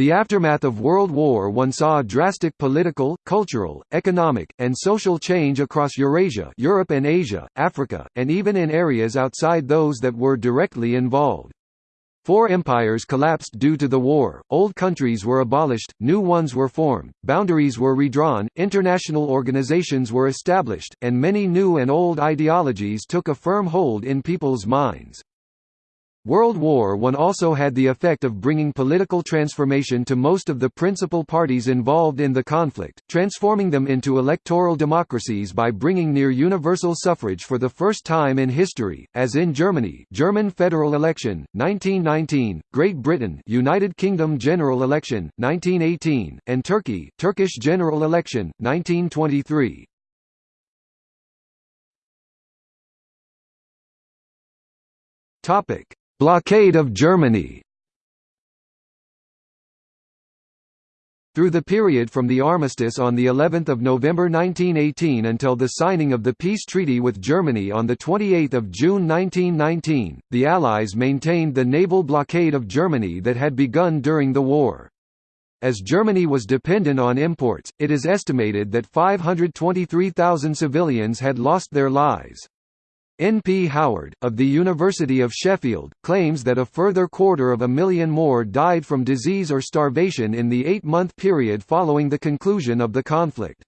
The aftermath of World War I saw drastic political, cultural, economic, and social change across Eurasia Europe and Asia, Africa, and even in areas outside those that were directly involved. Four empires collapsed due to the war, old countries were abolished, new ones were formed, boundaries were redrawn, international organizations were established, and many new and old ideologies took a firm hold in people's minds. World War I also had the effect of bringing political transformation to most of the principal parties involved in the conflict, transforming them into electoral democracies by bringing near universal suffrage for the first time in history, as in Germany German federal election, 1919, Great Britain United Kingdom general election, 1918, and Turkey Turkish general election, 1923. Topic Blockade of Germany Through the period from the armistice on the 11th of November 1918 until the signing of the peace treaty with Germany on the 28th of June 1919, the Allies maintained the naval blockade of Germany that had begun during the war. As Germany was dependent on imports, it is estimated that 523,000 civilians had lost their lives. N. P. Howard, of the University of Sheffield, claims that a further quarter of a million more died from disease or starvation in the eight-month period following the conclusion of the conflict.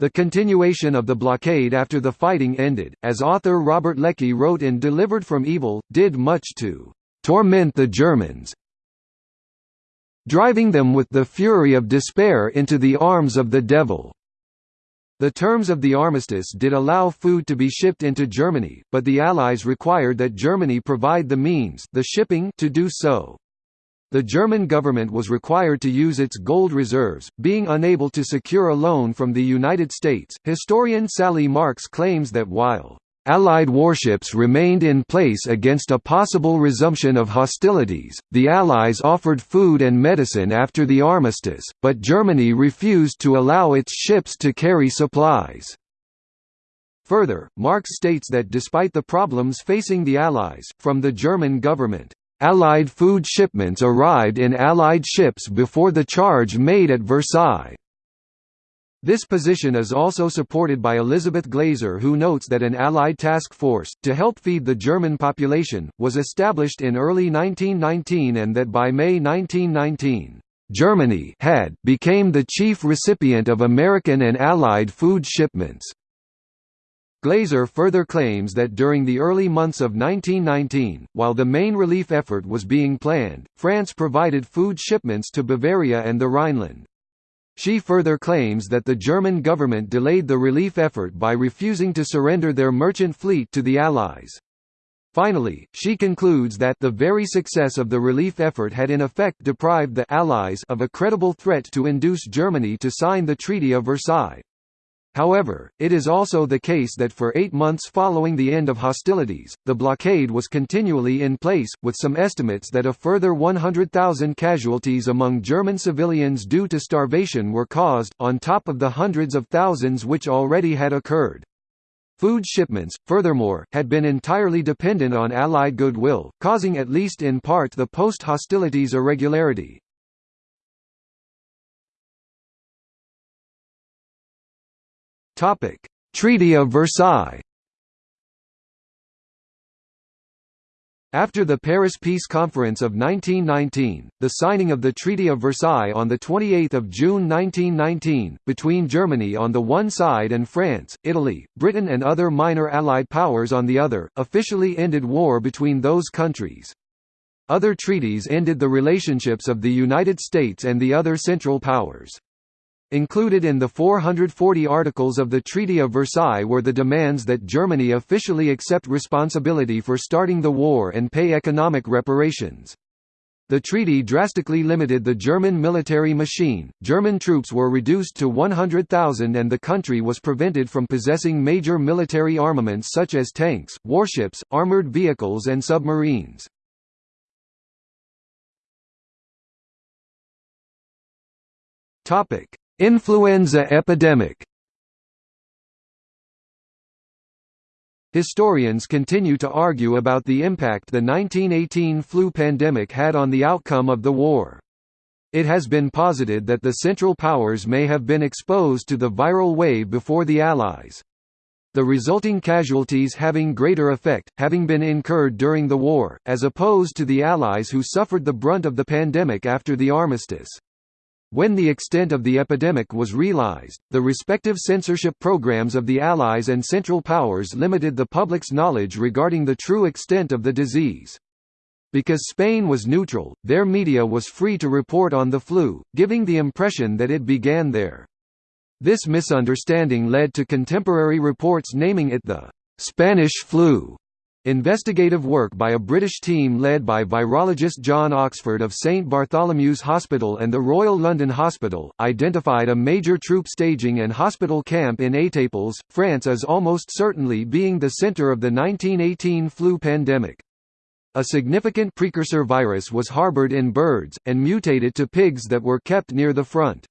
The continuation of the blockade after the fighting ended, as author Robert Leckie wrote in Delivered from Evil, did much to "...torment the Germans driving them with the fury of despair into the arms of the devil." The terms of the armistice did allow food to be shipped into Germany, but the Allies required that Germany provide the means the shipping to do so. The German government was required to use its gold reserves, being unable to secure a loan from the United States. Historian Sally Marks claims that while Allied warships remained in place against a possible resumption of hostilities. The Allies offered food and medicine after the armistice, but Germany refused to allow its ships to carry supplies. Further, Marks states that despite the problems facing the Allies, from the German government, Allied food shipments arrived in Allied ships before the charge made at Versailles. This position is also supported by Elizabeth Glaser who notes that an Allied task force, to help feed the German population, was established in early 1919 and that by May 1919, Germany had became the chief recipient of American and Allied food shipments. Glaser further claims that during the early months of 1919, while the main relief effort was being planned, France provided food shipments to Bavaria and the Rhineland. She further claims that the German government delayed the relief effort by refusing to surrender their merchant fleet to the Allies. Finally, she concludes that the very success of the relief effort had in effect deprived the Allies of a credible threat to induce Germany to sign the Treaty of Versailles. However, it is also the case that for eight months following the end of hostilities, the blockade was continually in place, with some estimates that a further 100,000 casualties among German civilians due to starvation were caused, on top of the hundreds of thousands which already had occurred. Food shipments, furthermore, had been entirely dependent on Allied goodwill, causing at least in part the post-hostilities irregularity. Topic: Treaty of Versailles. After the Paris Peace Conference of 1919, the signing of the Treaty of Versailles on 28 June 1919, between Germany on the one side and France, Italy, Britain and other minor Allied powers on the other, officially ended war between those countries. Other treaties ended the relationships of the United States and the other Central Powers. Included in the 440 articles of the Treaty of Versailles were the demands that Germany officially accept responsibility for starting the war and pay economic reparations. The treaty drastically limited the German military machine, German troops were reduced to 100,000 and the country was prevented from possessing major military armaments such as tanks, warships, armored vehicles and submarines. Topic: Influenza epidemic Historians continue to argue about the impact the 1918 flu pandemic had on the outcome of the war. It has been posited that the Central Powers may have been exposed to the viral wave before the Allies. The resulting casualties having greater effect, having been incurred during the war, as opposed to the Allies who suffered the brunt of the pandemic after the armistice. When the extent of the epidemic was realized, the respective censorship programs of the Allies and Central Powers limited the public's knowledge regarding the true extent of the disease. Because Spain was neutral, their media was free to report on the flu, giving the impression that it began there. This misunderstanding led to contemporary reports naming it the Spanish flu. Investigative work by a British team led by virologist John Oxford of St Bartholomew's Hospital and the Royal London Hospital, identified a major troop staging and hospital camp in Étaples, France as almost certainly being the centre of the 1918 flu pandemic. A significant precursor virus was harboured in birds, and mutated to pigs that were kept near the front.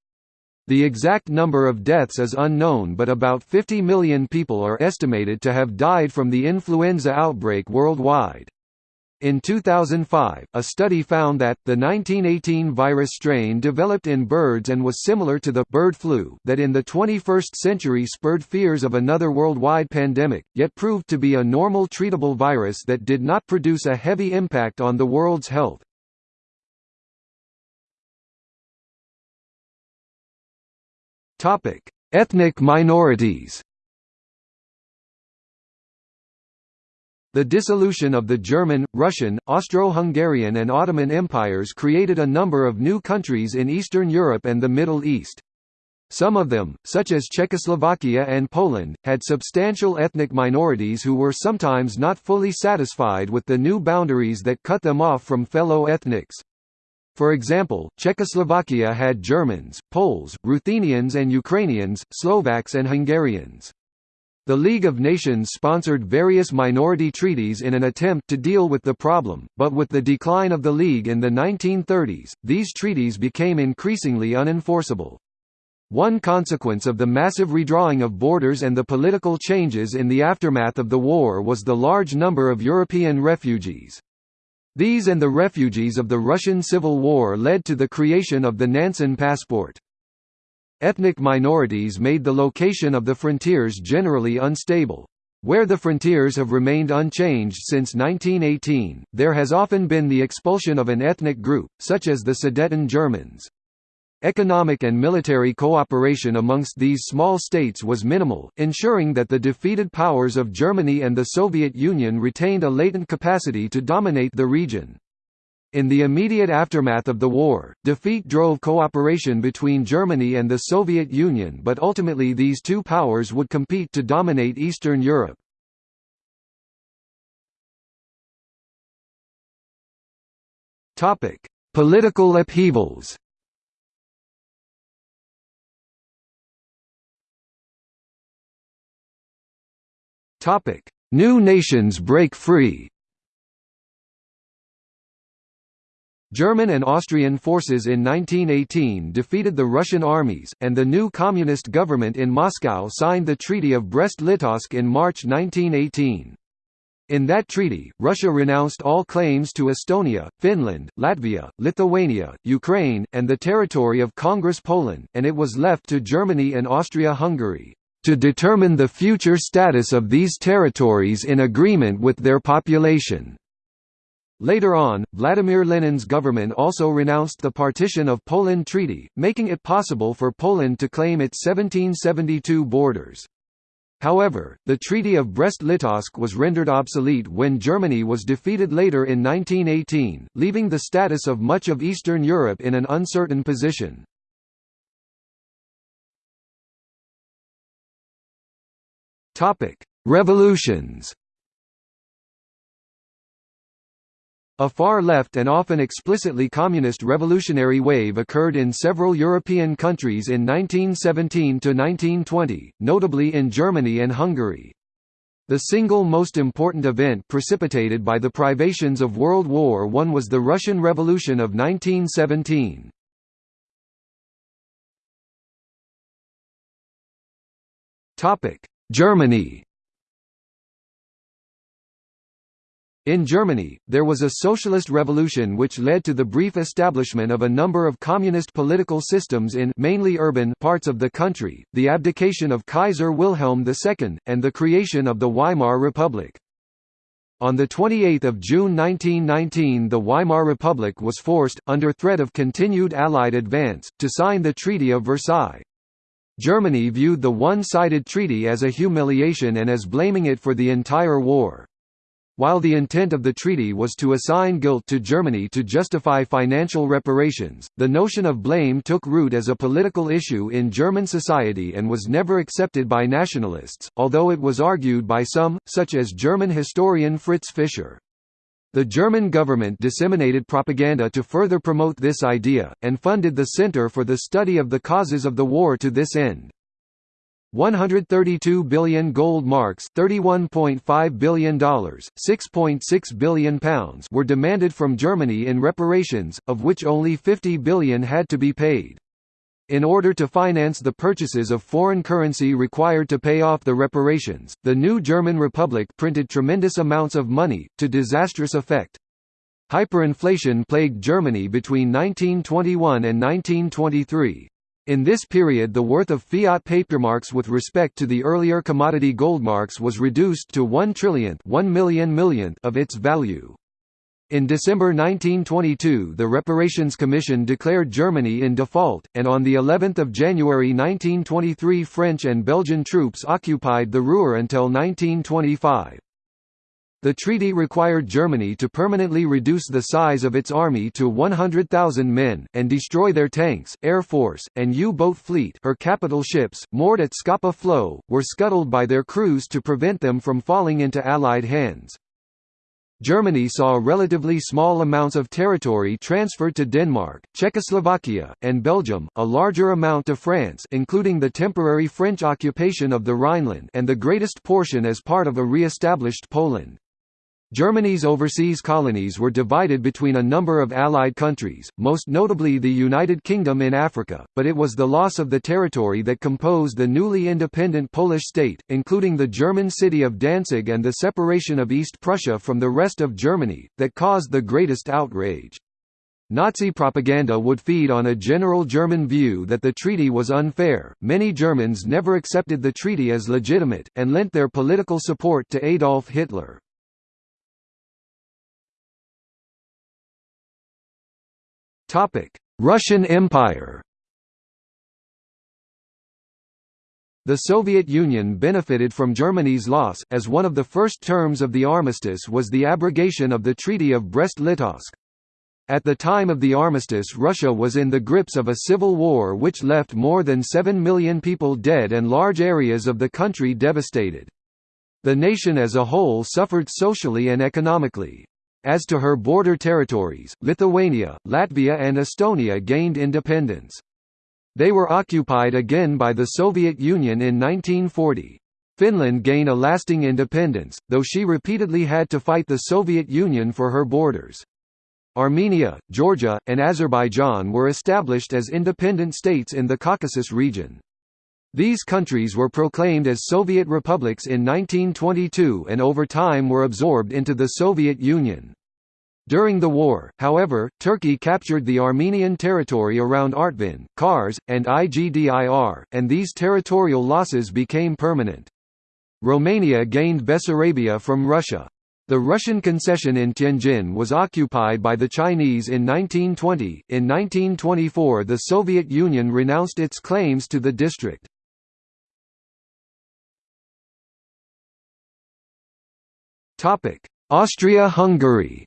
The exact number of deaths is unknown but about 50 million people are estimated to have died from the influenza outbreak worldwide. In 2005, a study found that, the 1918 virus strain developed in birds and was similar to the bird flu that in the 21st century spurred fears of another worldwide pandemic, yet proved to be a normal treatable virus that did not produce a heavy impact on the world's health. Topic: Ethnic minorities. The dissolution of the German, Russian, Austro-Hungarian and Ottoman empires created a number of new countries in Eastern Europe and the Middle East. Some of them, such as Czechoslovakia and Poland, had substantial ethnic minorities who were sometimes not fully satisfied with the new boundaries that cut them off from fellow ethnics. For example, Czechoslovakia had Germans, Poles, Ruthenians and Ukrainians, Slovaks and Hungarians. The League of Nations sponsored various minority treaties in an attempt to deal with the problem, but with the decline of the League in the 1930s, these treaties became increasingly unenforceable. One consequence of the massive redrawing of borders and the political changes in the aftermath of the war was the large number of European refugees. These and the refugees of the Russian Civil War led to the creation of the Nansen passport. Ethnic minorities made the location of the frontiers generally unstable. Where the frontiers have remained unchanged since 1918, there has often been the expulsion of an ethnic group, such as the Sudeten Germans. Economic and military cooperation amongst these small states was minimal, ensuring that the defeated powers of Germany and the Soviet Union retained a latent capacity to dominate the region. In the immediate aftermath of the war, defeat drove cooperation between Germany and the Soviet Union but ultimately these two powers would compete to dominate Eastern Europe. Political upheavals Topic: New nations break free. German and Austrian forces in 1918 defeated the Russian armies, and the new communist government in Moscow signed the Treaty of Brest-Litovsk in March 1918. In that treaty, Russia renounced all claims to Estonia, Finland, Latvia, Lithuania, Ukraine, and the territory of Congress Poland, and it was left to Germany and Austria-Hungary to determine the future status of these territories in agreement with their population. Later on, Vladimir Lenin's government also renounced the Partition of Poland Treaty, making it possible for Poland to claim its 1772 borders. However, the Treaty of Brest-Litovsk was rendered obsolete when Germany was defeated later in 1918, leaving the status of much of Eastern Europe in an uncertain position. Topic: Revolutions. A far-left and often explicitly communist revolutionary wave occurred in several European countries in 1917–1920, notably in Germany and Hungary. The single most important event precipitated by the privations of World War I was the Russian Revolution of 1917. Germany In Germany, there was a socialist revolution which led to the brief establishment of a number of communist political systems in mainly urban parts of the country, the abdication of Kaiser Wilhelm II, and the creation of the Weimar Republic. On 28 June 1919 the Weimar Republic was forced, under threat of continued Allied advance, to sign the Treaty of Versailles. Germany viewed the one-sided treaty as a humiliation and as blaming it for the entire war. While the intent of the treaty was to assign guilt to Germany to justify financial reparations, the notion of blame took root as a political issue in German society and was never accepted by nationalists, although it was argued by some, such as German historian Fritz Fischer. The German government disseminated propaganda to further promote this idea, and funded the Center for the Study of the Causes of the War to this end. 132 billion gold marks $31.5 billion, £6.6 billion pounds were demanded from Germany in reparations, of which only 50 billion had to be paid. In order to finance the purchases of foreign currency required to pay off the reparations, the new German Republic printed tremendous amounts of money, to disastrous effect. Hyperinflation plagued Germany between 1921 and 1923. In this period the worth of fiat papermarks with respect to the earlier commodity goldmarks was reduced to 1 trillionth 1 million millionth of its value. In December 1922 the Reparations Commission declared Germany in default, and on the 11th of January 1923 French and Belgian troops occupied the Ruhr until 1925. The treaty required Germany to permanently reduce the size of its army to 100,000 men, and destroy their tanks, air force, and U-boat fleet her capital ships, moored at Scapa Flow, were scuttled by their crews to prevent them from falling into Allied hands. Germany saw relatively small amounts of territory transferred to Denmark, Czechoslovakia, and Belgium, a larger amount to France including the temporary French occupation of the Rhineland and the greatest portion as part of a re-established Poland. Germany's overseas colonies were divided between a number of Allied countries, most notably the United Kingdom in Africa, but it was the loss of the territory that composed the newly independent Polish state, including the German city of Danzig and the separation of East Prussia from the rest of Germany, that caused the greatest outrage. Nazi propaganda would feed on a general German view that the treaty was unfair. Many Germans never accepted the treaty as legitimate, and lent their political support to Adolf Hitler. Russian Empire The Soviet Union benefited from Germany's loss, as one of the first terms of the armistice was the abrogation of the Treaty of Brest-Litovsk. At the time of the armistice Russia was in the grips of a civil war which left more than 7 million people dead and large areas of the country devastated. The nation as a whole suffered socially and economically. As to her border territories, Lithuania, Latvia and Estonia gained independence. They were occupied again by the Soviet Union in 1940. Finland gained a lasting independence, though she repeatedly had to fight the Soviet Union for her borders. Armenia, Georgia, and Azerbaijan were established as independent states in the Caucasus region. These countries were proclaimed as Soviet republics in 1922 and over time were absorbed into the Soviet Union. During the war, however, Turkey captured the Armenian territory around Artvin, Kars, and Igdir, and these territorial losses became permanent. Romania gained Bessarabia from Russia. The Russian concession in Tianjin was occupied by the Chinese in 1920. In 1924, the Soviet Union renounced its claims to the district. Austria-Hungary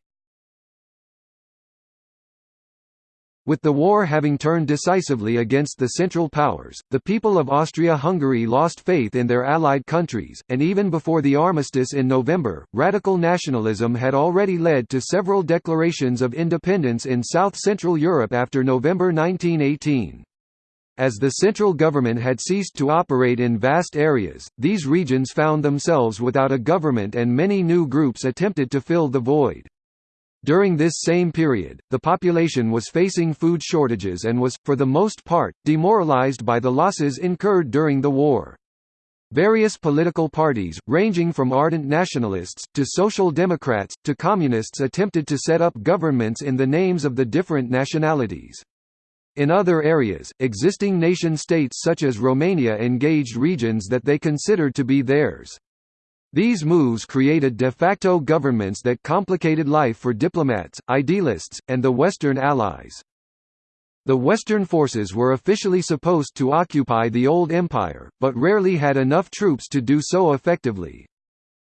With the war having turned decisively against the Central Powers, the people of Austria-Hungary lost faith in their allied countries, and even before the armistice in November, radical nationalism had already led to several declarations of independence in South-Central Europe after November 1918. As the central government had ceased to operate in vast areas, these regions found themselves without a government and many new groups attempted to fill the void. During this same period, the population was facing food shortages and was, for the most part, demoralized by the losses incurred during the war. Various political parties, ranging from ardent nationalists, to social democrats, to communists attempted to set up governments in the names of the different nationalities. In other areas, existing nation-states such as Romania engaged regions that they considered to be theirs. These moves created de facto governments that complicated life for diplomats, idealists, and the Western allies. The Western forces were officially supposed to occupy the old empire, but rarely had enough troops to do so effectively.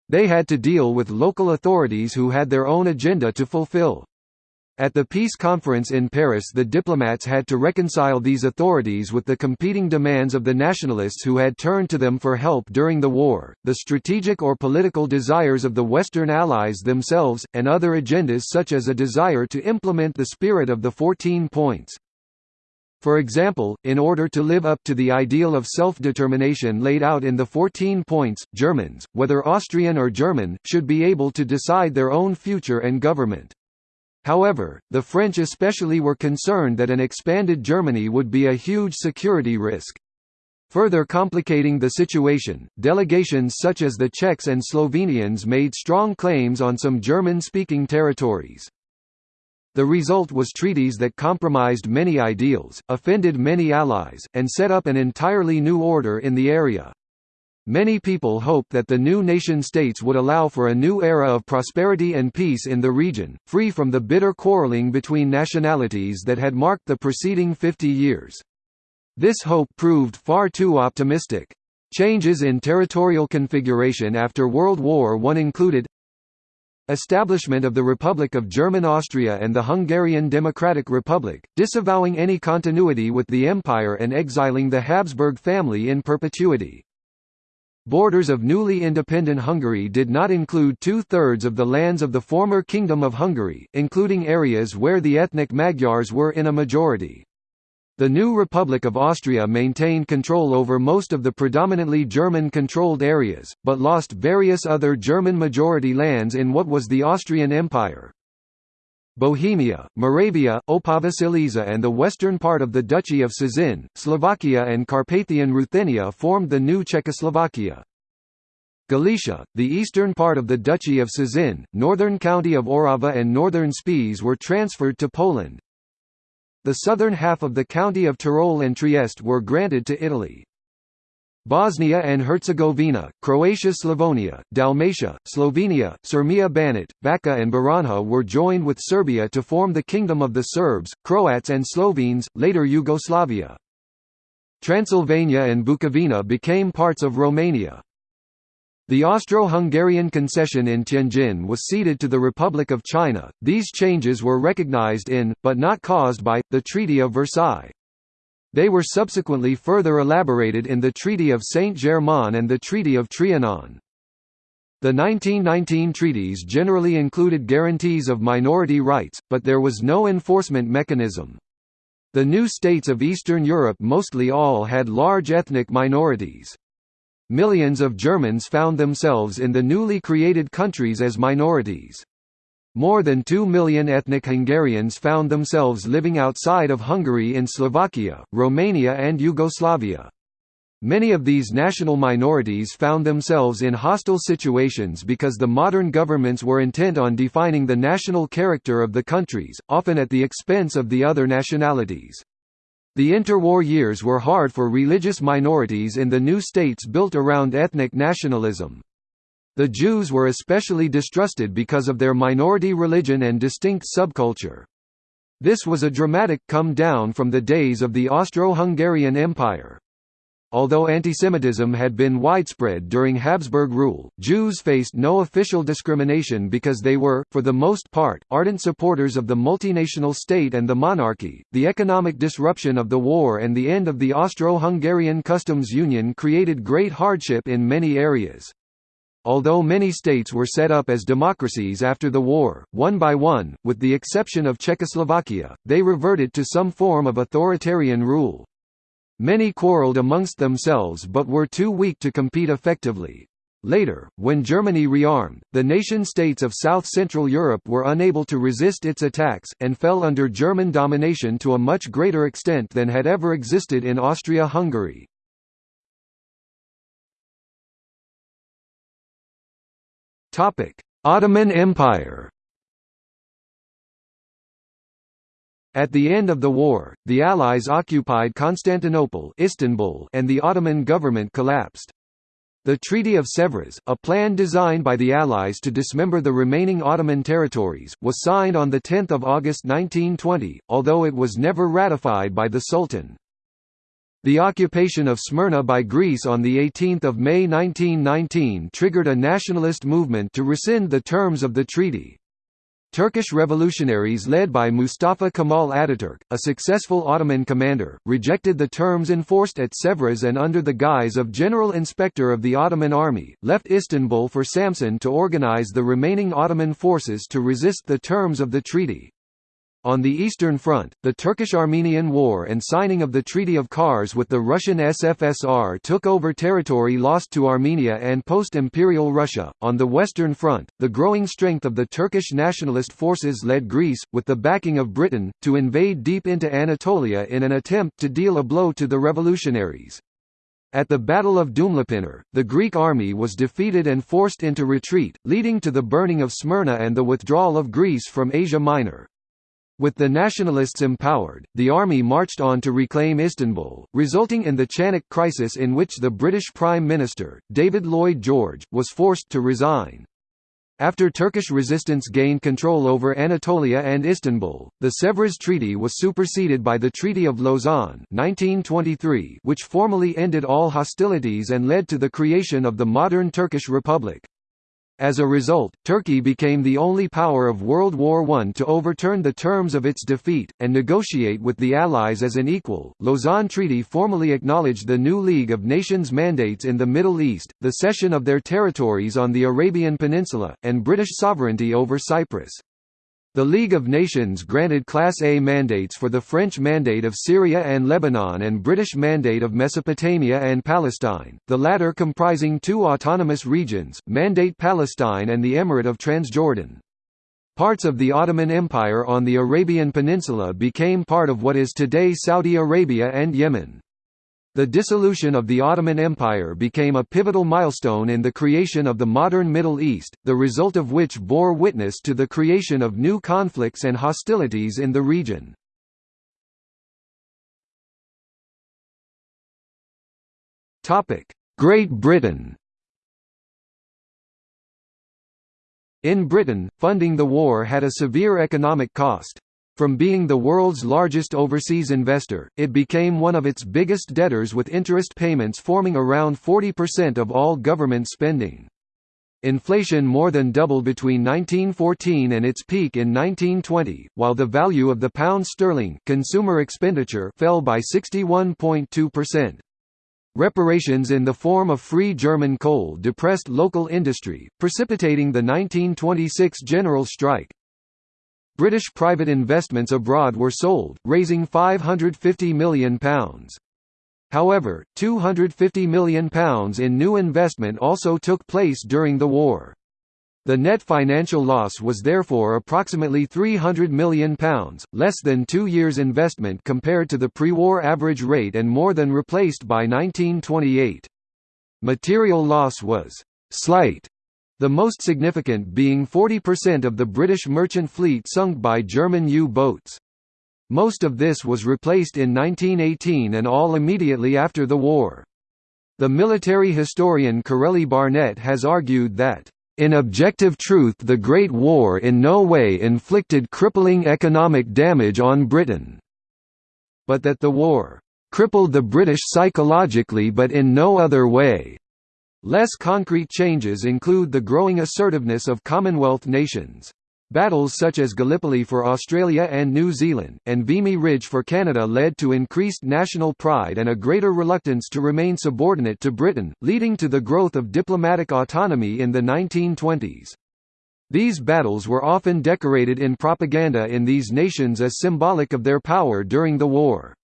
They had to deal with local authorities who had their own agenda to fulfill. At the peace conference in Paris the diplomats had to reconcile these authorities with the competing demands of the nationalists who had turned to them for help during the war, the strategic or political desires of the Western Allies themselves, and other agendas such as a desire to implement the spirit of the 14 points. For example, in order to live up to the ideal of self-determination laid out in the 14 points, Germans, whether Austrian or German, should be able to decide their own future and government. However, the French especially were concerned that an expanded Germany would be a huge security risk. Further complicating the situation, delegations such as the Czechs and Slovenians made strong claims on some German-speaking territories. The result was treaties that compromised many ideals, offended many allies, and set up an entirely new order in the area. Many people hoped that the new nation-states would allow for a new era of prosperity and peace in the region, free from the bitter quarreling between nationalities that had marked the preceding 50 years. This hope proved far too optimistic. Changes in territorial configuration after World War I included Establishment of the Republic of German Austria and the Hungarian Democratic Republic, disavowing any continuity with the empire and exiling the Habsburg family in perpetuity. Borders of newly independent Hungary did not include two-thirds of the lands of the former Kingdom of Hungary, including areas where the ethnic Magyars were in a majority. The new Republic of Austria maintained control over most of the predominantly German-controlled areas, but lost various other German-majority lands in what was the Austrian Empire. Bohemia, Moravia, Opava Silesia and the western part of the Duchy of Cieszyn, Slovakia and Carpathian Ruthenia formed the new Czechoslovakia. Galicia, the eastern part of the Duchy of Cieszyn, northern county of Orava and northern Spiš were transferred to Poland. The southern half of the county of Tyrol and Trieste were granted to Italy. Bosnia and Herzegovina, Croatia Slavonia, Dalmatia, Slovenia, Sirmia Banat, Bačka and Baranja were joined with Serbia to form the Kingdom of the Serbs, Croats and Slovenes, later Yugoslavia. Transylvania and Bukovina became parts of Romania. The Austro-Hungarian concession in Tianjin was ceded to the Republic of China. These changes were recognized in, but not caused by, the Treaty of Versailles. They were subsequently further elaborated in the Treaty of Saint-Germain and the Treaty of Trianon. The 1919 treaties generally included guarantees of minority rights, but there was no enforcement mechanism. The new states of Eastern Europe mostly all had large ethnic minorities. Millions of Germans found themselves in the newly created countries as minorities. More than 2 million ethnic Hungarians found themselves living outside of Hungary in Slovakia, Romania and Yugoslavia. Many of these national minorities found themselves in hostile situations because the modern governments were intent on defining the national character of the countries, often at the expense of the other nationalities. The interwar years were hard for religious minorities in the new states built around ethnic nationalism. The Jews were especially distrusted because of their minority religion and distinct subculture. This was a dramatic come down from the days of the Austro-Hungarian Empire. Although antisemitism had been widespread during Habsburg rule, Jews faced no official discrimination because they were, for the most part, ardent supporters of the multinational state and the monarchy. The economic disruption of the war and the end of the Austro-Hungarian customs union created great hardship in many areas. Although many states were set up as democracies after the war, one by one, with the exception of Czechoslovakia, they reverted to some form of authoritarian rule. Many quarreled amongst themselves but were too weak to compete effectively. Later, when Germany rearmed, the nation-states of South-Central Europe were unable to resist its attacks, and fell under German domination to a much greater extent than had ever existed in Austria-Hungary. Ottoman Empire At the end of the war, the Allies occupied Constantinople Istanbul and the Ottoman government collapsed. The Treaty of Sèvres, a plan designed by the Allies to dismember the remaining Ottoman territories, was signed on 10 August 1920, although it was never ratified by the Sultan. The occupation of Smyrna by Greece on 18 May 1919 triggered a nationalist movement to rescind the terms of the treaty. Turkish revolutionaries led by Mustafa Kemal Ataturk, a successful Ottoman commander, rejected the terms enforced at Sèvres and under the guise of General Inspector of the Ottoman Army, left Istanbul for Samsun to organize the remaining Ottoman forces to resist the terms of the treaty. On the Eastern Front, the Turkish-Armenian War and signing of the Treaty of Kars with the Russian SFSR took over territory lost to Armenia and post-imperial Russia. On the Western Front, the growing strength of the Turkish nationalist forces led Greece, with the backing of Britain, to invade deep into Anatolia in an attempt to deal a blow to the revolutionaries. At the Battle of Dumlupınar, the Greek army was defeated and forced into retreat, leading to the burning of Smyrna and the withdrawal of Greece from Asia Minor. With the nationalists empowered, the army marched on to reclaim Istanbul, resulting in the Chanak crisis in which the British Prime Minister, David Lloyd George, was forced to resign. After Turkish resistance gained control over Anatolia and Istanbul, the Sèvres Treaty was superseded by the Treaty of Lausanne 1923, which formally ended all hostilities and led to the creation of the modern Turkish Republic. As a result, Turkey became the only power of World War I to overturn the terms of its defeat, and negotiate with the Allies as an equal. Lausanne Treaty formally acknowledged the new League of Nations mandates in the Middle East, the cession of their territories on the Arabian Peninsula, and British sovereignty over Cyprus. The League of Nations granted Class A mandates for the French Mandate of Syria and Lebanon and British Mandate of Mesopotamia and Palestine, the latter comprising two autonomous regions, Mandate Palestine and the Emirate of Transjordan. Parts of the Ottoman Empire on the Arabian Peninsula became part of what is today Saudi Arabia and Yemen. The dissolution of the Ottoman Empire became a pivotal milestone in the creation of the modern Middle East, the result of which bore witness to the creation of new conflicts and hostilities in the region. Great Britain In Britain, funding the war had a severe economic cost. From being the world's largest overseas investor, it became one of its biggest debtors with interest payments forming around 40% of all government spending. Inflation more than doubled between 1914 and its peak in 1920, while the value of the pound sterling consumer expenditure fell by 61.2%. Reparations in the form of free German coal depressed local industry, precipitating the 1926 general strike. British private investments abroad were sold, raising £550 million. However, £250 million in new investment also took place during the war. The net financial loss was therefore approximately £300 million, less than two years' investment compared to the pre-war average rate and more than replaced by 1928. Material loss was «slight» the most significant being 40% of the British merchant fleet sunk by German U-boats. Most of this was replaced in 1918 and all immediately after the war. The military historian Corelli Barnett has argued that, "...in objective truth the Great War in no way inflicted crippling economic damage on Britain," but that the war "...crippled the British psychologically but in no other way." Less concrete changes include the growing assertiveness of Commonwealth nations. Battles such as Gallipoli for Australia and New Zealand, and Vimy Ridge for Canada led to increased national pride and a greater reluctance to remain subordinate to Britain, leading to the growth of diplomatic autonomy in the 1920s. These battles were often decorated in propaganda in these nations as symbolic of their power during the war.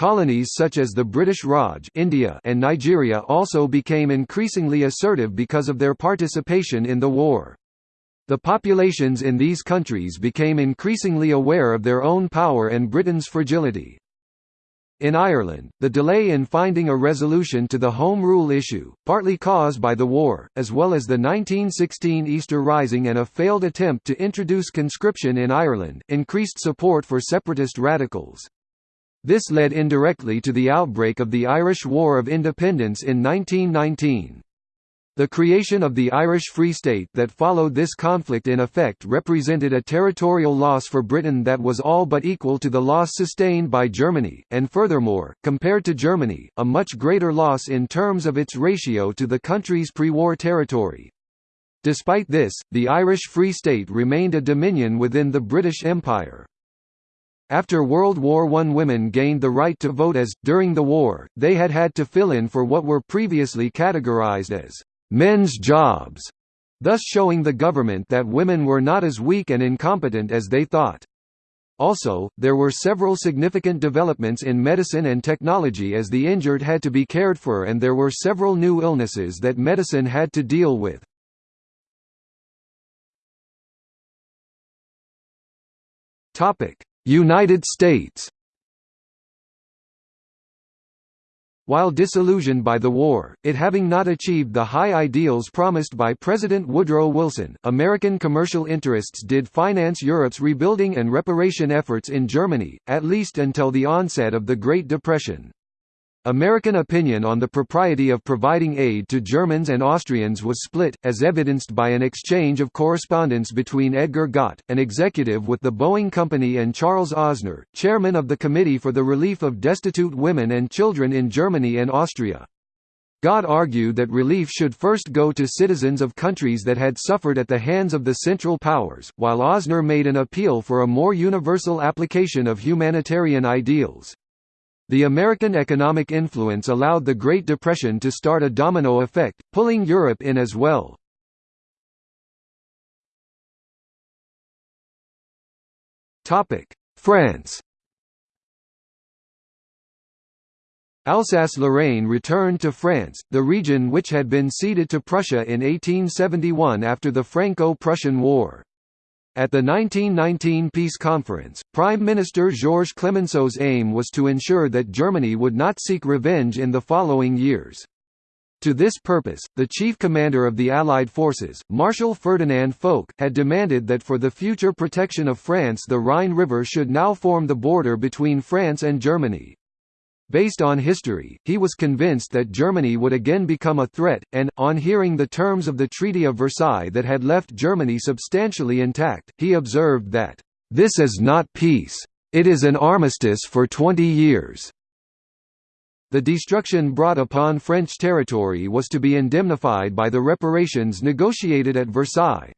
Colonies such as the British Raj India and Nigeria also became increasingly assertive because of their participation in the war. The populations in these countries became increasingly aware of their own power and Britain's fragility. In Ireland, the delay in finding a resolution to the Home Rule issue, partly caused by the war, as well as the 1916 Easter Rising and a failed attempt to introduce conscription in Ireland, increased support for separatist radicals. This led indirectly to the outbreak of the Irish War of Independence in 1919. The creation of the Irish Free State that followed this conflict in effect represented a territorial loss for Britain that was all but equal to the loss sustained by Germany, and furthermore, compared to Germany, a much greater loss in terms of its ratio to the country's pre-war territory. Despite this, the Irish Free State remained a dominion within the British Empire. After World War I women gained the right to vote as, during the war, they had had to fill in for what were previously categorized as men's jobs, thus showing the government that women were not as weak and incompetent as they thought. Also, there were several significant developments in medicine and technology as the injured had to be cared for and there were several new illnesses that medicine had to deal with. United States While disillusioned by the war, it having not achieved the high ideals promised by President Woodrow Wilson, American commercial interests did finance Europe's rebuilding and reparation efforts in Germany, at least until the onset of the Great Depression. American opinion on the propriety of providing aid to Germans and Austrians was split, as evidenced by an exchange of correspondence between Edgar Gott, an executive with the Boeing Company and Charles Osner, chairman of the Committee for the Relief of Destitute Women and Children in Germany and Austria. Gott argued that relief should first go to citizens of countries that had suffered at the hands of the Central Powers, while Osner made an appeal for a more universal application of humanitarian ideals. The American economic influence allowed the Great Depression to start a domino effect, pulling Europe in as well. France Alsace-Lorraine returned to France, the region which had been ceded to Prussia in 1871 after the Franco-Prussian War. At the 1919 Peace Conference, Prime Minister Georges Clemenceau's aim was to ensure that Germany would not seek revenge in the following years. To this purpose, the chief commander of the Allied forces, Marshal Ferdinand Foch, had demanded that for the future protection of France the Rhine River should now form the border between France and Germany. Based on history, he was convinced that Germany would again become a threat, and, on hearing the terms of the Treaty of Versailles that had left Germany substantially intact, he observed that, "...this is not peace. It is an armistice for 20 years." The destruction brought upon French territory was to be indemnified by the reparations negotiated at Versailles.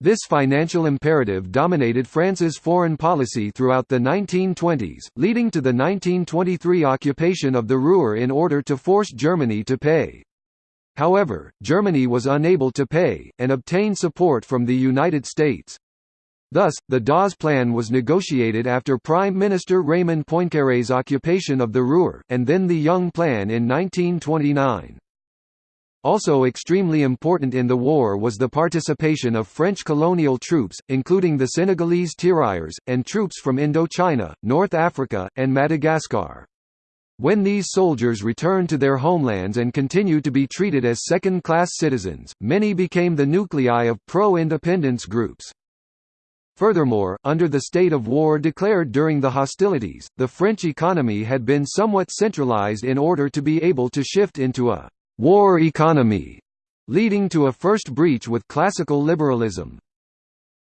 This financial imperative dominated France's foreign policy throughout the 1920s, leading to the 1923 occupation of the Ruhr in order to force Germany to pay. However, Germany was unable to pay, and obtain support from the United States. Thus, the Dawes Plan was negotiated after Prime Minister Raymond Poincaré's occupation of the Ruhr, and then the Young Plan in 1929. Also extremely important in the war was the participation of French colonial troops, including the Senegalese tirailleurs, and troops from Indochina, North Africa, and Madagascar. When these soldiers returned to their homelands and continued to be treated as second-class citizens, many became the nuclei of pro-independence groups. Furthermore, under the state of war declared during the hostilities, the French economy had been somewhat centralized in order to be able to shift into a war economy, leading to a first breach with classical liberalism.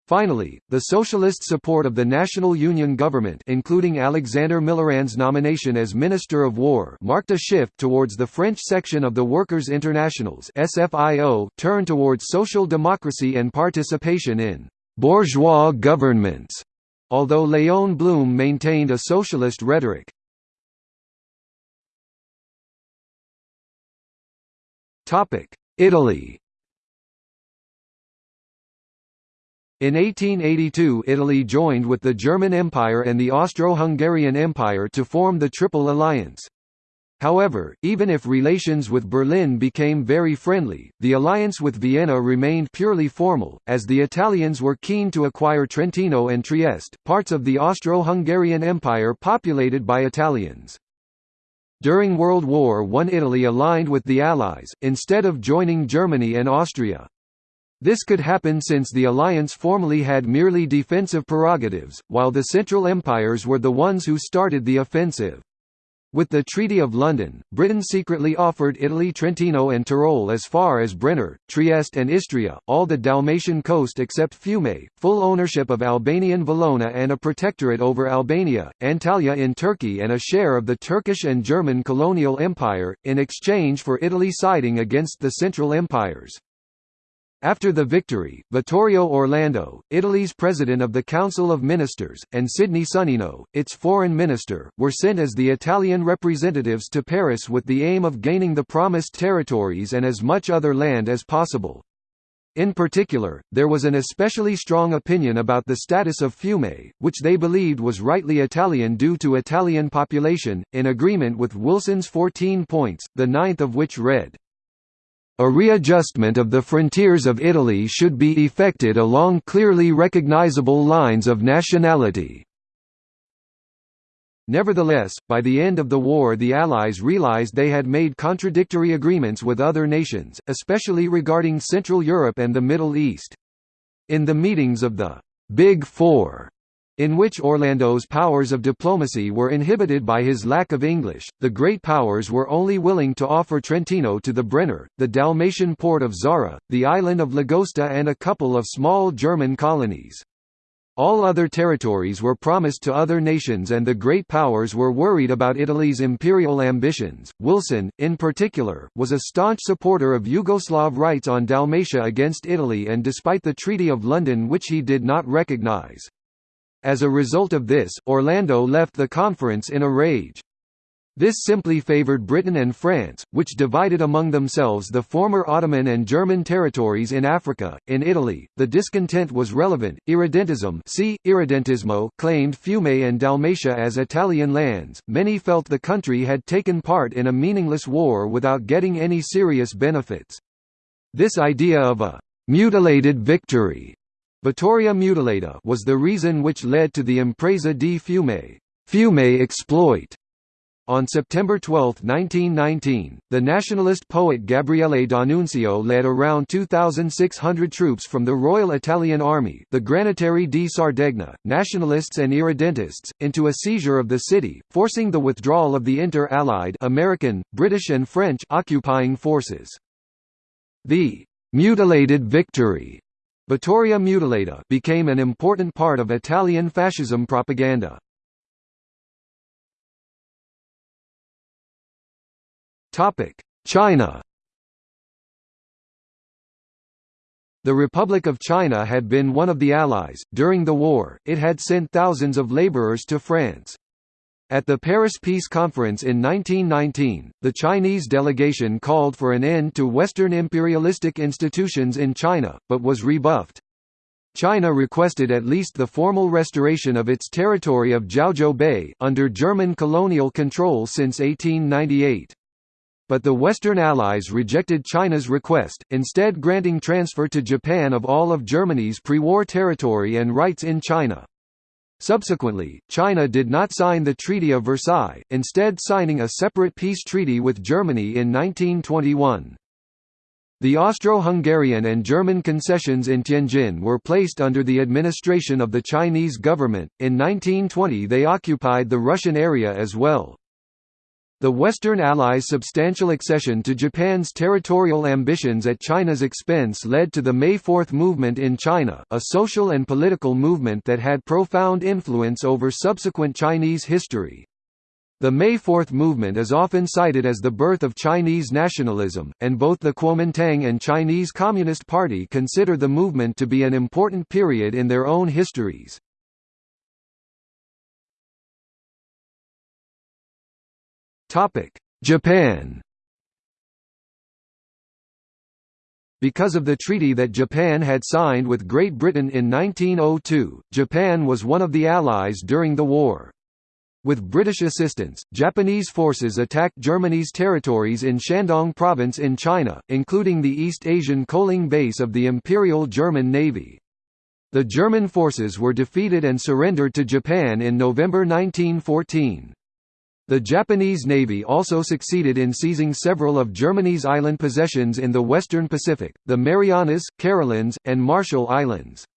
Finally, the socialist support of the National Union government including Alexandre Millerand's nomination as Minister of War marked a shift towards the French section of the Workers' Internationals SFIO, turned towards social democracy and participation in «bourgeois governments», although Léon Blum maintained a socialist rhetoric. Italy In 1882 Italy joined with the German Empire and the Austro-Hungarian Empire to form the Triple Alliance. However, even if relations with Berlin became very friendly, the alliance with Vienna remained purely formal, as the Italians were keen to acquire Trentino and Trieste, parts of the Austro-Hungarian Empire populated by Italians. During World War I Italy aligned with the Allies, instead of joining Germany and Austria. This could happen since the alliance formally had merely defensive prerogatives, while the Central Empires were the ones who started the offensive. With the Treaty of London, Britain secretly offered Italy Trentino and Tyrol as far as Brenner, Trieste and Istria, all the Dalmatian coast except Fiume, full ownership of Albanian Valona and a protectorate over Albania, Antalya in Turkey and a share of the Turkish and German colonial empire, in exchange for Italy siding against the Central Empires. After the victory, Vittorio Orlando, Italy's president of the Council of Ministers, and Sidney Sonnino, its foreign minister, were sent as the Italian representatives to Paris with the aim of gaining the promised territories and as much other land as possible. In particular, there was an especially strong opinion about the status of Fiume, which they believed was rightly Italian due to Italian population, in agreement with Wilson's 14 points, the ninth of which read, a readjustment of the frontiers of Italy should be effected along clearly recognizable lines of nationality. Nevertheless, by the end of the war the Allies realized they had made contradictory agreements with other nations, especially regarding Central Europe and the Middle East. In the meetings of the «Big Four, in which Orlando's powers of diplomacy were inhibited by his lack of English. The Great Powers were only willing to offer Trentino to the Brenner, the Dalmatian port of Zara, the island of Lagosta, and a couple of small German colonies. All other territories were promised to other nations, and the Great Powers were worried about Italy's imperial ambitions. Wilson, in particular, was a staunch supporter of Yugoslav rights on Dalmatia against Italy, and despite the Treaty of London, which he did not recognize. As a result of this, Orlando left the conference in a rage. This simply favored Britain and France, which divided among themselves the former Ottoman and German territories in Africa. In Italy, the discontent was relevant. Irredentism see, Irredentismo claimed Fiume and Dalmatia as Italian lands. Many felt the country had taken part in a meaningless war without getting any serious benefits. This idea of a mutilated victory Vittoria mutilata was the reason which led to the Impresa di Fiume, Fiume exploit. On September 12, 1919, the nationalist poet Gabriele D'Annunzio led around 2,600 troops from the Royal Italian Army the Granatieri di Sardegna, nationalists and irredentists, into a seizure of the city, forcing the withdrawal of the inter-Allied American, British and French occupying forces. The «mutilated victory» Vittoria Mutilata became an important part of Italian fascism propaganda. China The Republic of China had been one of the Allies. During the war, it had sent thousands of laborers to France. At the Paris Peace Conference in 1919, the Chinese delegation called for an end to Western imperialistic institutions in China, but was rebuffed. China requested at least the formal restoration of its territory of Jiaozhou Bay under German colonial control since 1898. But the Western Allies rejected China's request, instead granting transfer to Japan of all of Germany's pre-war territory and rights in China. Subsequently, China did not sign the Treaty of Versailles, instead signing a separate peace treaty with Germany in 1921. The Austro-Hungarian and German concessions in Tianjin were placed under the administration of the Chinese government. In 1920 they occupied the Russian area as well. The Western Allies' substantial accession to Japan's territorial ambitions at China's expense led to the May Fourth movement in China, a social and political movement that had profound influence over subsequent Chinese history. The May Fourth movement is often cited as the birth of Chinese nationalism, and both the Kuomintang and Chinese Communist Party consider the movement to be an important period in their own histories. Japan Because of the treaty that Japan had signed with Great Britain in 1902, Japan was one of the Allies during the war. With British assistance, Japanese forces attacked Germany's territories in Shandong Province in China, including the East Asian coaling base of the Imperial German Navy. The German forces were defeated and surrendered to Japan in November 1914. The Japanese Navy also succeeded in seizing several of Germany's island possessions in the western Pacific, the Marianas, Carolines, and Marshall Islands.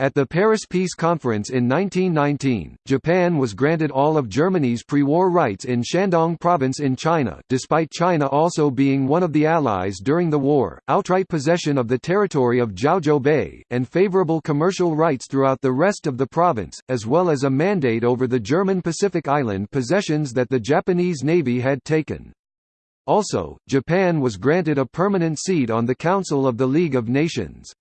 At the Paris Peace Conference in 1919, Japan was granted all of Germany's pre-war rights in Shandong province in China despite China also being one of the Allies during the war, outright possession of the territory of Jiaozhou Bay, and favorable commercial rights throughout the rest of the province, as well as a mandate over the German Pacific Island possessions that the Japanese Navy had taken. Also, Japan was granted a permanent seat on the Council of the League of Nations.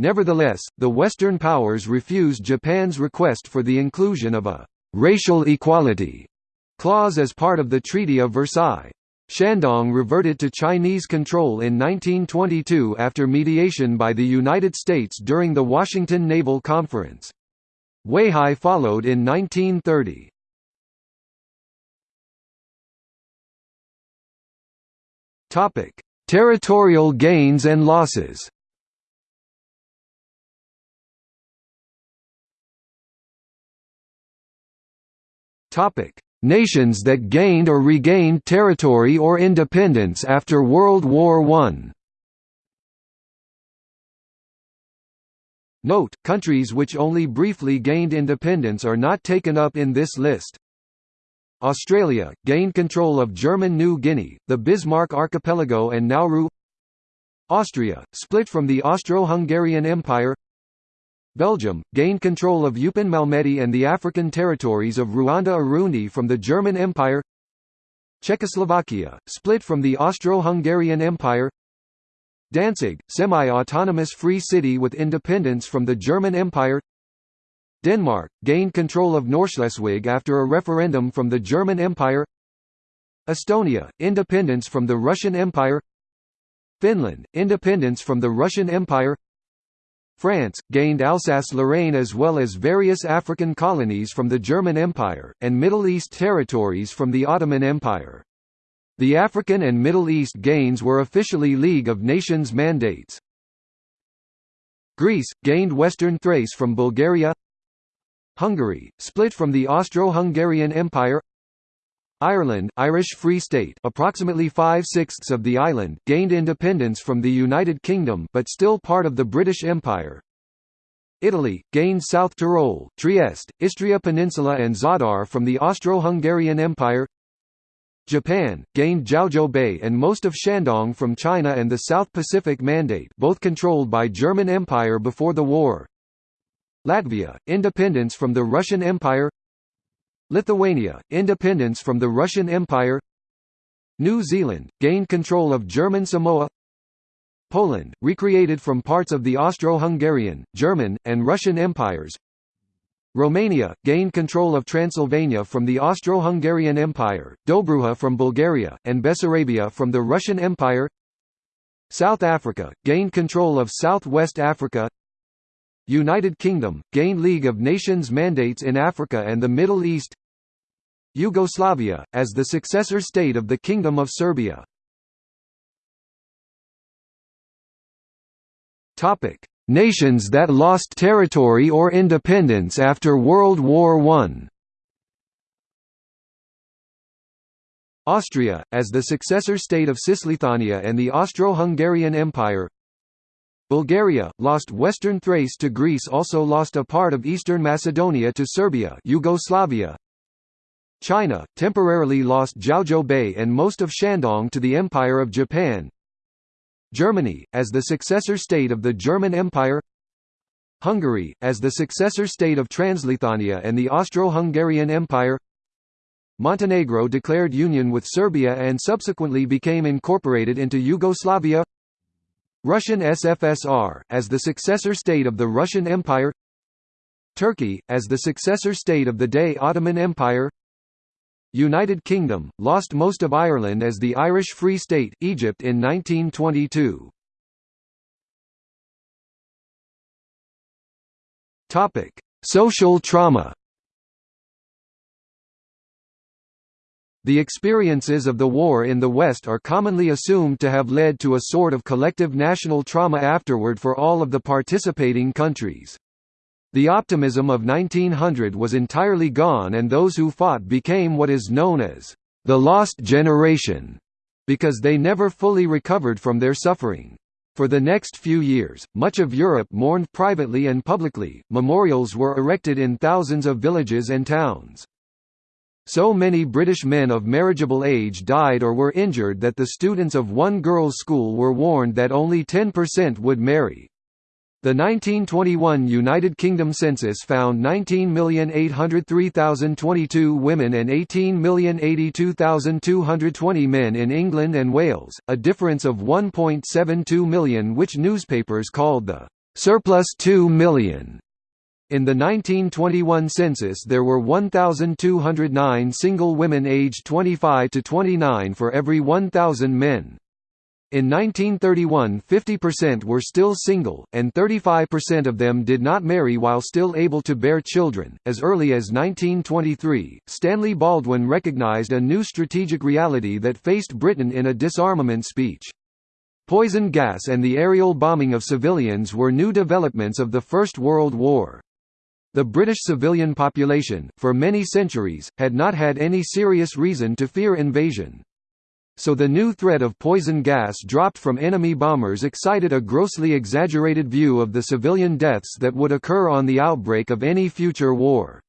Nevertheless, the Western powers refused Japan's request for the inclusion of a «racial equality» clause as part of the Treaty of Versailles. Shandong reverted to Chinese control in 1922 after mediation by the United States during the Washington Naval Conference. Weihai followed in 1930. Territorial gains and losses Topic: Nations that gained or regained territory or independence after World War I. Note, countries which only briefly gained independence are not taken up in this list. Australia, gained control of German New Guinea, the Bismarck Archipelago and Nauru Austria, split from the Austro-Hungarian Empire Belgium, gained control of Eupen Malmedy and the African territories of Ruanda-Urundi from the German Empire. Czechoslovakia, split from the Austro-Hungarian Empire. Danzig, semi-autonomous free city with independence from the German Empire. Denmark, gained control of Nordschleswig after a referendum from the German Empire. Estonia, independence from the Russian Empire. Finland, independence from the Russian Empire France, gained Alsace-Lorraine as well as various African colonies from the German Empire, and Middle East territories from the Ottoman Empire. The African and Middle East gains were officially League of Nations mandates. Greece, gained Western Thrace from Bulgaria Hungary, split from the Austro-Hungarian Empire Ireland Irish Free State approximately five-sixths of the island gained independence from the United Kingdom but still part of the British Empire. Italy, gained South Tyrol, Trieste, Istria Peninsula and Zadar from the Austro-Hungarian Empire Japan, gained Jiaozhou Bay and most of Shandong from China and the South Pacific Mandate both controlled by German Empire before the war. Latvia, independence from the Russian Empire Lithuania, independence from the Russian Empire. New Zealand, gained control of German Samoa. Poland, recreated from parts of the Austro-Hungarian, German, and Russian empires. Romania, gained control of Transylvania from the Austro-Hungarian Empire, Dobruja from Bulgaria, and Bessarabia from the Russian Empire. South Africa, gained control of South-West Africa. United Kingdom, gained League of Nations mandates in Africa and the Middle East Yugoslavia, as the successor state of the Kingdom of Serbia. Nations that lost territory or independence after World War I Austria, as the successor state of Cisleithania and the Austro-Hungarian Empire. Bulgaria, lost Western Thrace to Greece also lost a part of Eastern Macedonia to Serbia. Yugoslavia, China, temporarily lost Jiaozhou Bay and most of Shandong to the Empire of Japan. Germany, as the successor state of the German Empire. Hungary, as the successor state of Transleithania and the Austro-Hungarian Empire. Montenegro declared union with Serbia and subsequently became incorporated into Yugoslavia. Russian SFSR, as the successor state of the Russian Empire. Turkey, as the successor state of the Day Ottoman Empire United Kingdom, lost most of Ireland as the Irish Free State Egypt in 1922. Topic: Social trauma. The experiences of the war in the West are commonly assumed to have led to a sort of collective national trauma afterward for all of the participating countries. The optimism of 1900 was entirely gone and those who fought became what is known as the lost generation, because they never fully recovered from their suffering. For the next few years, much of Europe mourned privately and publicly, memorials were erected in thousands of villages and towns. So many British men of marriageable age died or were injured that the students of one girls' school were warned that only 10% would marry. The 1921 United Kingdom census found 19,803,022 women and 18,082,220 men in England and Wales, a difference of 1.72 million which newspapers called the «surplus 2 million. In the 1921 census there were 1,209 single women aged 25 to 29 for every 1,000 men. In 1931 50% were still single, and 35% of them did not marry while still able to bear children. As early as 1923, Stanley Baldwin recognized a new strategic reality that faced Britain in a disarmament speech. Poison gas and the aerial bombing of civilians were new developments of the First World War. The British civilian population, for many centuries, had not had any serious reason to fear invasion so the new threat of poison gas dropped from enemy bombers excited a grossly exaggerated view of the civilian deaths that would occur on the outbreak of any future war.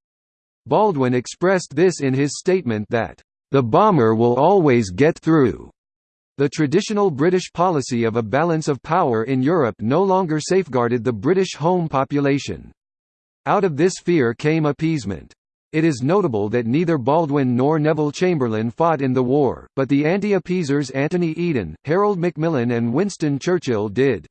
Baldwin expressed this in his statement that, "...the bomber will always get through." The traditional British policy of a balance of power in Europe no longer safeguarded the British home population. Out of this fear came appeasement. It is notable that neither Baldwin nor Neville Chamberlain fought in the war, but the anti-appeasers Anthony Eden, Harold Macmillan and Winston Churchill did.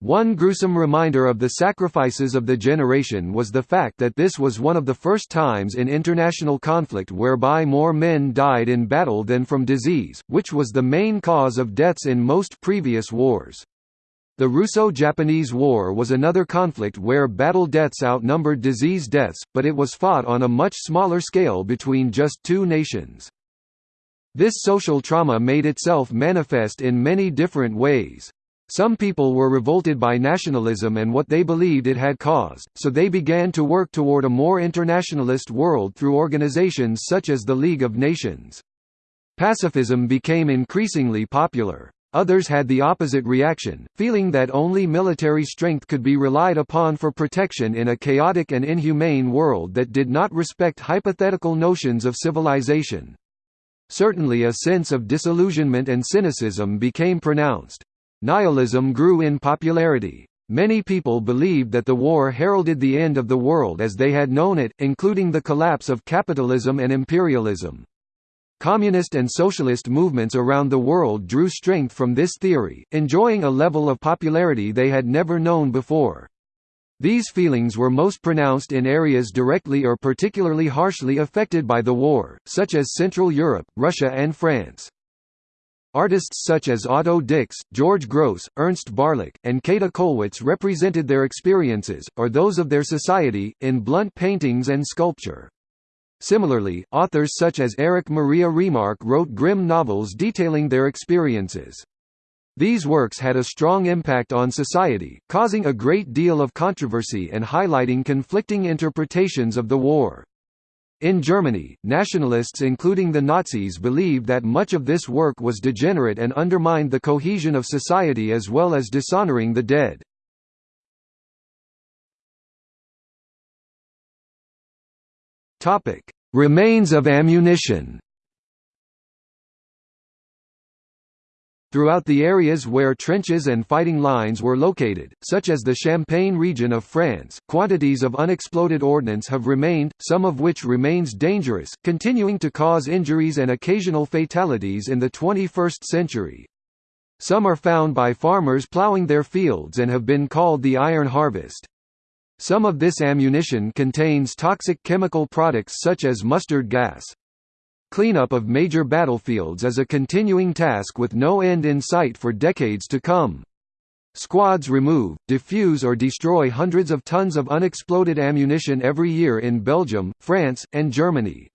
One gruesome reminder of the sacrifices of the generation was the fact that this was one of the first times in international conflict whereby more men died in battle than from disease, which was the main cause of deaths in most previous wars. The Russo-Japanese War was another conflict where battle deaths outnumbered disease deaths, but it was fought on a much smaller scale between just two nations. This social trauma made itself manifest in many different ways. Some people were revolted by nationalism and what they believed it had caused, so they began to work toward a more internationalist world through organizations such as the League of Nations. Pacifism became increasingly popular. Others had the opposite reaction, feeling that only military strength could be relied upon for protection in a chaotic and inhumane world that did not respect hypothetical notions of civilization. Certainly a sense of disillusionment and cynicism became pronounced. Nihilism grew in popularity. Many people believed that the war heralded the end of the world as they had known it, including the collapse of capitalism and imperialism. Communist and socialist movements around the world drew strength from this theory, enjoying a level of popularity they had never known before. These feelings were most pronounced in areas directly or particularly harshly affected by the war, such as Central Europe, Russia and France. Artists such as Otto Dix, George Grosz, Ernst Barlach, and Käthe Kollwitz represented their experiences, or those of their society, in blunt paintings and sculpture. Similarly, authors such as Erich Maria Remarque wrote grim novels detailing their experiences. These works had a strong impact on society, causing a great deal of controversy and highlighting conflicting interpretations of the war. In Germany, nationalists including the Nazis believed that much of this work was degenerate and undermined the cohesion of society as well as dishonoring the dead. Topic: Remains of ammunition. Throughout the areas where trenches and fighting lines were located, such as the Champagne region of France, quantities of unexploded ordnance have remained, some of which remains dangerous, continuing to cause injuries and occasional fatalities in the 21st century. Some are found by farmers ploughing their fields and have been called the iron harvest. Some of this ammunition contains toxic chemical products such as mustard gas. Cleanup of major battlefields is a continuing task with no end in sight for decades to come. Squads remove, defuse or destroy hundreds of tons of unexploded ammunition every year in Belgium, France, and Germany.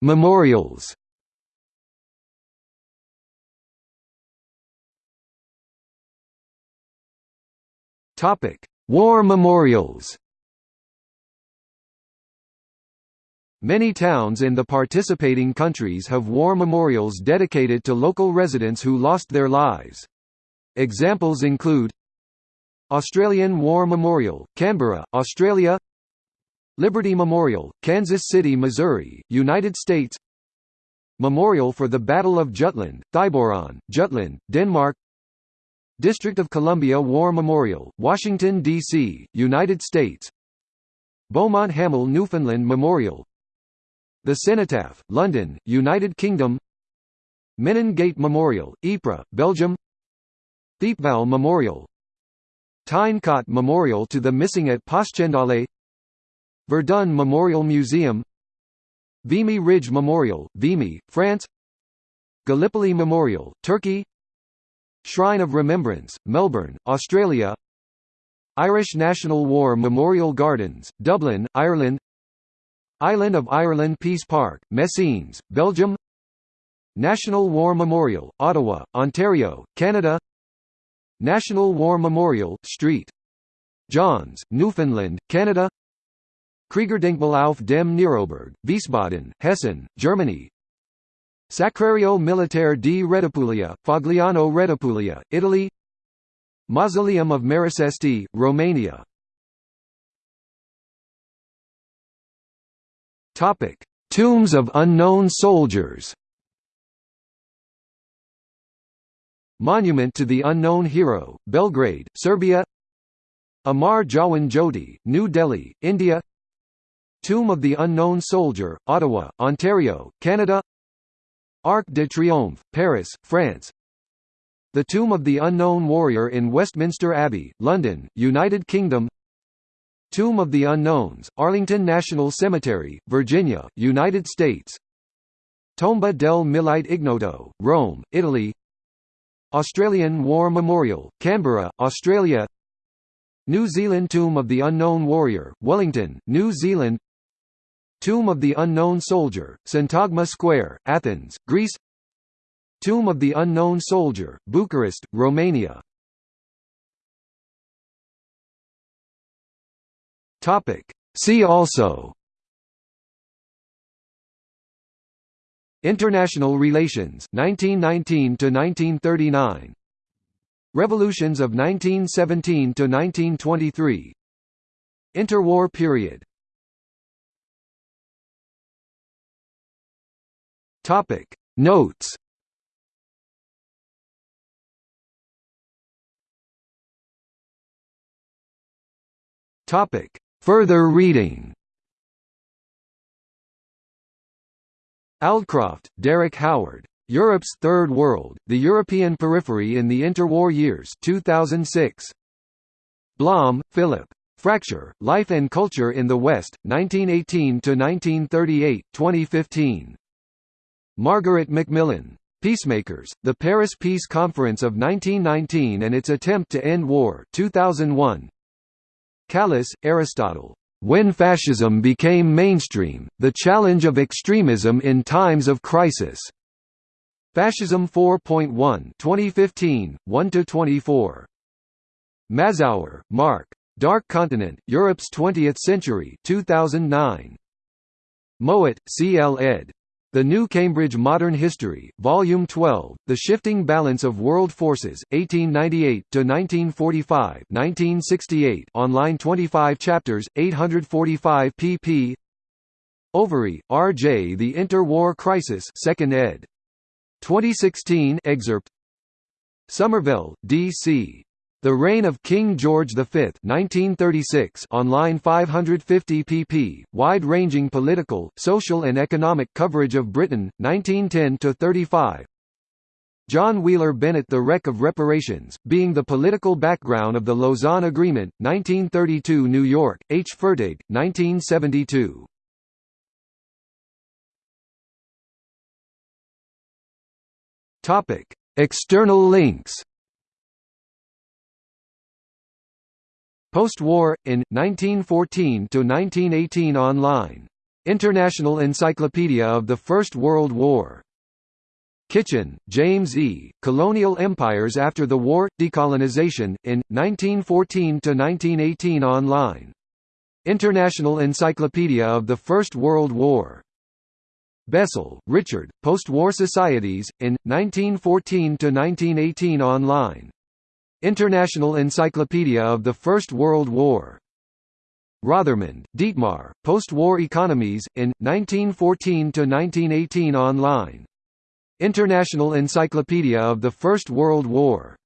Memorials Topic: War memorials. Many towns in the participating countries have war memorials dedicated to local residents who lost their lives. Examples include Australian War Memorial, Canberra, Australia Liberty Memorial, Kansas City, Missouri, United States Memorial for the Battle of Jutland, Thyborøn, Jutland, Denmark District of Columbia War Memorial, Washington, D.C., United States. Beaumont Hamel Newfoundland Memorial. The Cenotaph, London, United Kingdom. Menin Gate Memorial, Ypres, Belgium. Thiepval Memorial. Tyne Cot Memorial to the Missing at Passchendaele Verdun Memorial Museum. Vimy Ridge Memorial, Vimy, France. Gallipoli Memorial, Turkey Shrine of Remembrance, Melbourne, Australia. Irish National War Memorial Gardens, Dublin, Ireland. Island of Ireland Peace Park, Messines, Belgium. National War Memorial, Ottawa, Ontario, Canada. National War Memorial, St. John's, Newfoundland, Canada. Kriegerdenkmal auf dem Neroberg, Wiesbaden, Hessen, Germany Sacrario Militare di Redipuglia, Fogliano Redipuglia, Italy Mausoleum of Mărășești, Romania Tombs of unknown soldiers. Monument to the Unknown Hero, Belgrade, Serbia. Amar Jawan Jyoti, New Delhi, India. Tomb of the Unknown Soldier, Ottawa, Ontario, Canada Arc de Triomphe, Paris, France. The Tomb of the Unknown Warrior in Westminster Abbey, London, United Kingdom. Tomb of the Unknowns, Arlington National Cemetery, Virginia, United States. Tomba del Milite Ignoto, Rome, Italy. Australian War Memorial, Canberra, Australia. New Zealand Tomb of the Unknown Warrior, Wellington, New Zealand Tomb of the Unknown Soldier, Syntagma Square, Athens, Greece. Tomb of the Unknown Soldier, Bucharest, Romania. See also. International relations 1919 to 1939 Revolutions of 1917 to 1923 Interwar period Topic Notes Topic Further reading Aldcroft, Derek Howard. Europe's Third World, The European Periphery in the Interwar Years 2006. Blom, Philip. Fracture, Life and Culture in the West, 1918 to 1938, 2015. Margaret Macmillan. Peacemakers, The Paris Peace Conference of 1919 and Its Attempt to End War 2001. Kallis, Aristotle. When Fascism Became Mainstream, The Challenge of Extremism in Times of Crisis. Fascism 4.1 2015, 1–24. Mazower, Mark. Dark Continent, Europe's Twentieth Century 2009. Mowat, C. L. ed. The New Cambridge Modern History, Volume 12, The Shifting Balance of World Forces, 1898–1945 1968 online 25 chapters, 845 pp Overy, R. J. The Inter-War Crisis 2nd ed. 2016 excerpt Somerville, D. The Reign of King George V 1936 online 550 pp, wide-ranging political, social and economic coverage of Britain, 1910–35 John Wheeler Bennett The Wreck of Reparations, being the political background of the Lausanne Agreement, 1932 New York, H. Fertig, 1972 External links Post-war, in, 1914–1918 online. International Encyclopedia of the First World War Kitchen, James E., Colonial Empires After the War – Decolonization, in, 1914–1918 online. International Encyclopedia of the First World War. Bessel, Richard, Post-War Societies, in, 1914–1918 online. International Encyclopedia of the First World War. Rothermund, Dietmar, Post-War Economies, in, 1914–1918 online. International Encyclopedia of the First World War.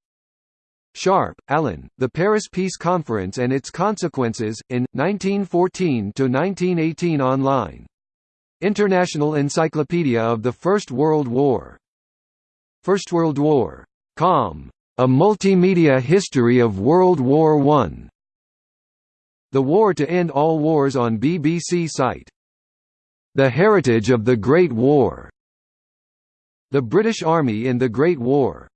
Sharp, Alan, The Paris Peace Conference and Its Consequences, in, 1914–1918 online. International Encyclopedia of the First World War. First World War. Com. A Multimedia History of World War I. The War to End All Wars on BBC site. The Heritage of the Great War. The British Army in the Great War